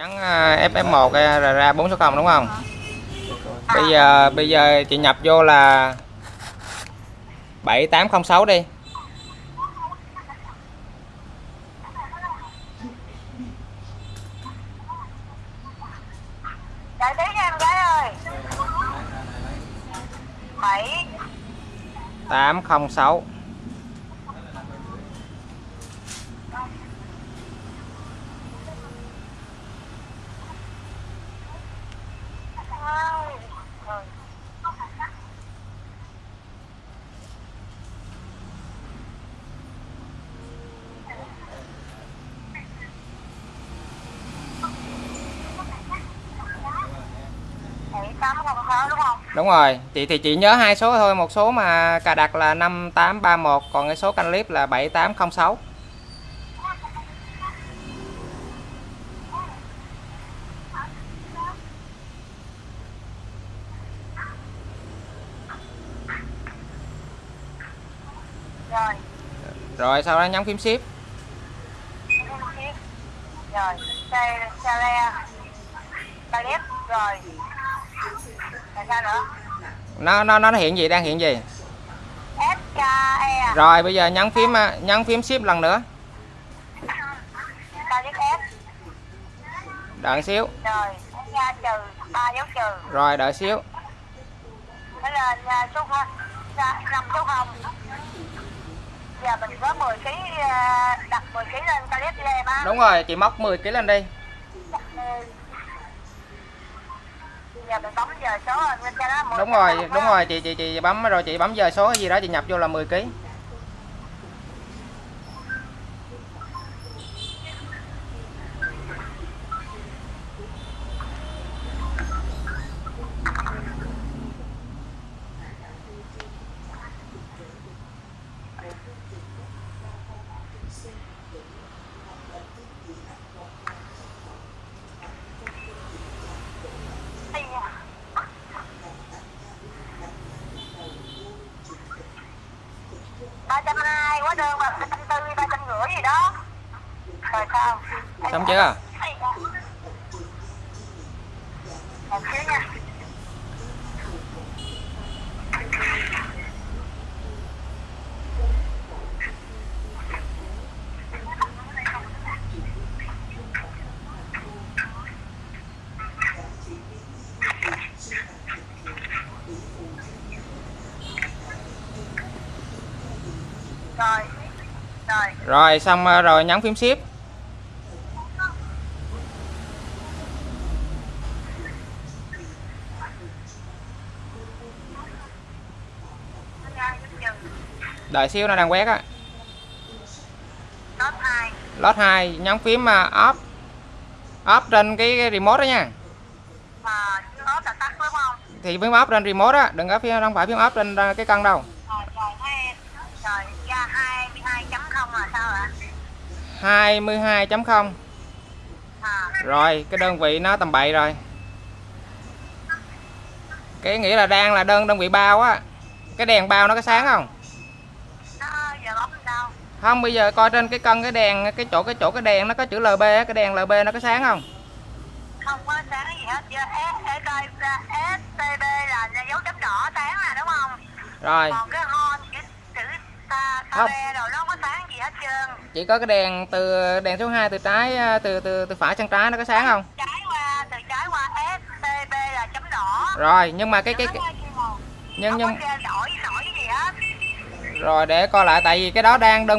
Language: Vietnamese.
nhắn à, FF1 ra, ra 460 đúng không? Bây giờ bây giờ chị nhập vô là 7806 đi. Đợi tí nha em gái ơi. Bảy. 806 đúng không? đúng rồi chị thì chị nhớ hai số thôi một số mà cà đặt là 5831 còn cái số canh clip là 7806 Rồi. rồi sau đó nhấn phím ship Rồi. Xe xe le. Rồi. Nó nó nó hiện gì đang hiện gì E. rồi bây giờ nhấn phím à, nhấn phím ship lần nữa đợi xíu Rồi. Trừ đợi xíu Thế là nhà số không. năm số không. Giờ mình có 10 kg đặt 10 kg lên pallet lem á. đúng rồi chị móc 10 kg lên đi đúng rồi đúng rồi chị chị chị bấm rồi chị bấm giờ số gì đó chị nhập vô là 10 kg ba trăm hai quá đơn mà ba trăm tư ba trăm rưỡi gì đó. Rồi sao? Xong chưa một xíu nha rồi rồi rồi xong à, rồi nhấn phím ship. Đợi xíu nó đang quét á. Top hai lót 2 nhấn phím off off trên cái, remote đó nha. Mà là tắt đúng không? Thì phím off trên remote á đừng có phím không phải phím off trên à, cái cân đâu rồi rồi thế rồi ra hai mươi hai chấm không là sao ạ 22.0 à rồi cái đơn vị nó tầm bậy rồi. Cái nghĩa là đang là đơn đơn vị bao á. Cái đèn bao nó có sáng không? Không bây giờ coi trên cái cân cái đèn cái chỗ cái chỗ cái đèn nó có chữ LB á cái đèn LB nó có sáng không? Không có sáng gì hết chưa S E coi S T B là dấu chấm đỏ sáng là đúng không? Rồi. Còn cái hon cái chữ ta ta Không. bê rồi nó có sáng chỉ có cái đèn từ đèn số 2 từ trái à, từ từ từ phải sang trái nó có sáng không? Trái qua từ trái qua S T B là chấm đỏ. Rồi nhưng mà cái cái, cái nhưng nhưng đổi đổi gì hết. Rồi để coi lại tại vì cái đó đang đơn vị